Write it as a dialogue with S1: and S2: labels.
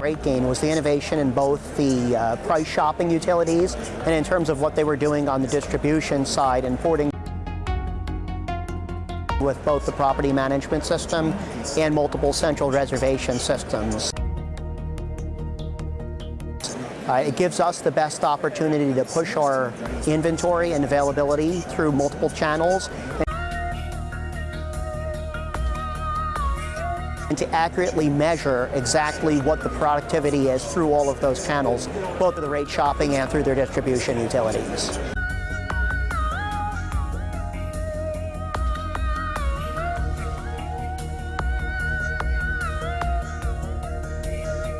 S1: RateGain was the innovation in both the uh, price shopping utilities and in terms of what they were doing on the distribution side and porting with both the property management system and multiple central reservation systems. Uh, it gives us the best opportunity to push our inventory and availability through multiple channels and to accurately measure exactly what the productivity is through all of those channels, both through the rate shopping and through their distribution utilities.